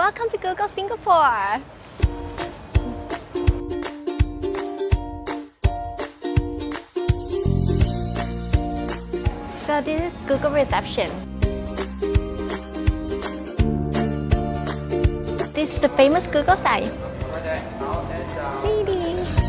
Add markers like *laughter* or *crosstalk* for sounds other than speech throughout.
Welcome to Google Singapore! So this is Google reception. This is the famous Google sign. Lady.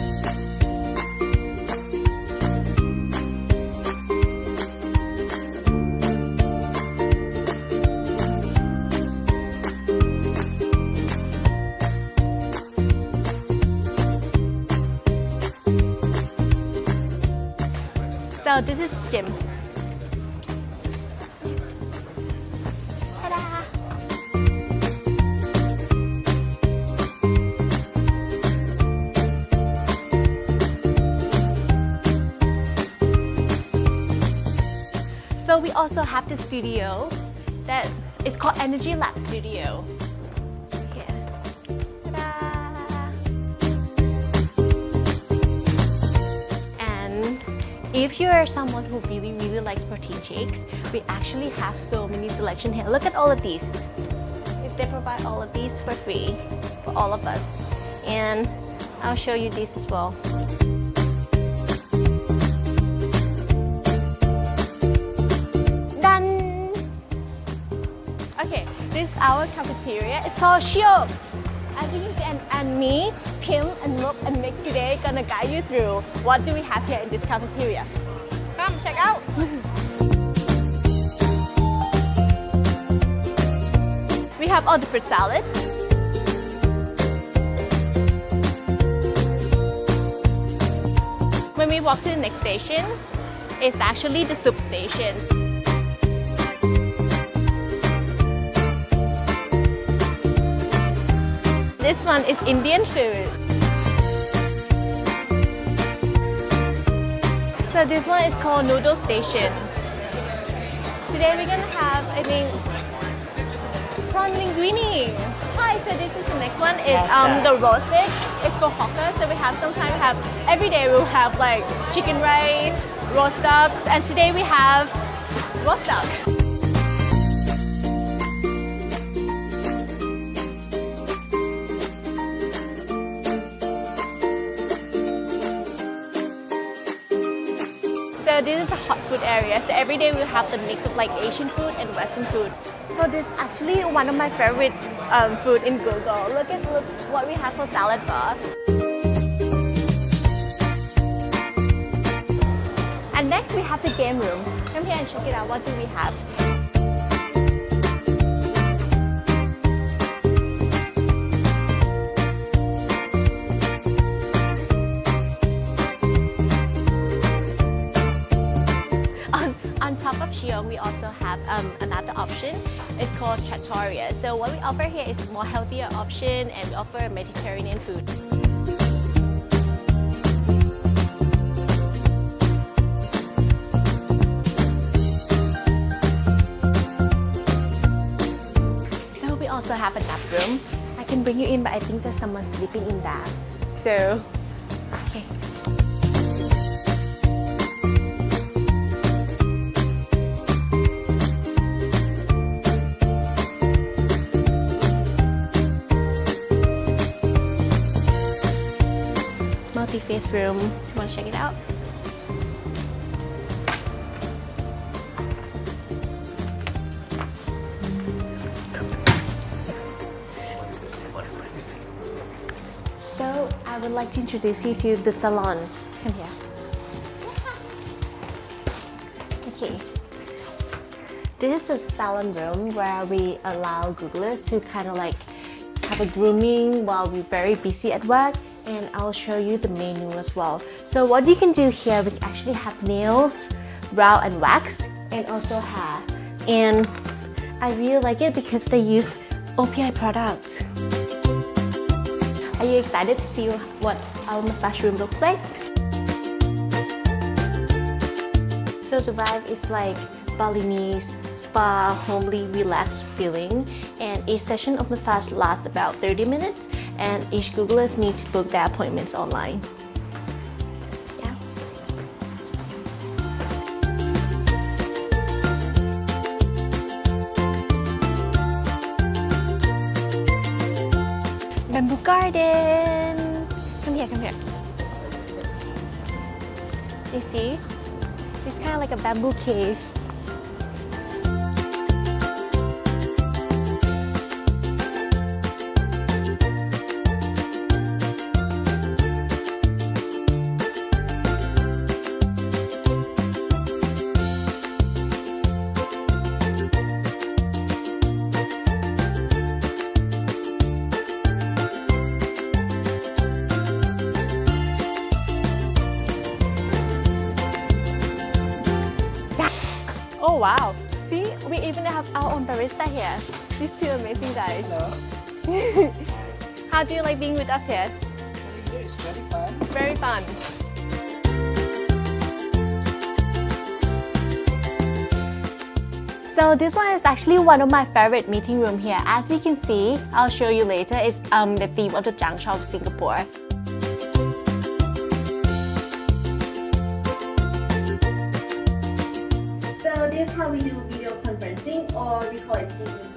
So this is gym. So we also have the studio that is called Energy Lab Studio. If you are someone who really, really likes protein shakes, we actually have so many selection here. Look at all of these. They provide all of these for free for all of us. And I'll show you these as well. Done! Okay, this is our cafeteria. It's called Shiok. And, and me, Kim, and Look, and Mick today gonna guide you through what do we have here in this cafeteria. Come check out. *laughs* we have all the fruit salad. When we walk to the next station, it's actually the soup station. This one is Indian food. So this one is called Noodle Station. Today we're gonna have, I think, prawn linguine. Hi, so this is the next one. It's um the roasted. It's called hawker. So we have sometimes have every day we'll have like chicken rice, roast ducks, and today we have roast duck. So this is a hot food area. So every day we have the mix of like Asian food and Western food. So this is actually one of my favorite um, food in Google. Look at look what we have for salad bar. And next we have the game room. Come here and check it out. What do we have? Have um, another option. It's called Trattoria. So what we offer here is more healthier option and we offer Mediterranean food. So we also have a nap room. I can bring you in, but I think there's someone sleeping in that. So, multi-faith room. You Want to check it out? So I would like to introduce you to the salon. Come here. Okay. This is the salon room where we allow Googlers to kind of like have a grooming while we're very busy at work and I'll show you the menu as well. So what you can do here, we actually have nails, brow and wax and also hair. And I really like it because they use OPI products. Are you excited to see what our massage room looks like? So the vibe is like Balinese spa, homely, relaxed feeling and each session of massage lasts about 30 minutes and each Googlers need to book their appointments online. Yeah. bamboo garden. Come here, come here. You see? It's kind of like a bamboo cave. Oh wow! See, we even have our own barista here. These two amazing guys. Hello. *laughs* How do you like being with us here? It's very fun. Very fun. So this one is actually one of my favorite meeting room here. As you can see, I'll show you later, it's um, the theme of the Changsha of Singapore. Is how we do video conferencing or it CEC.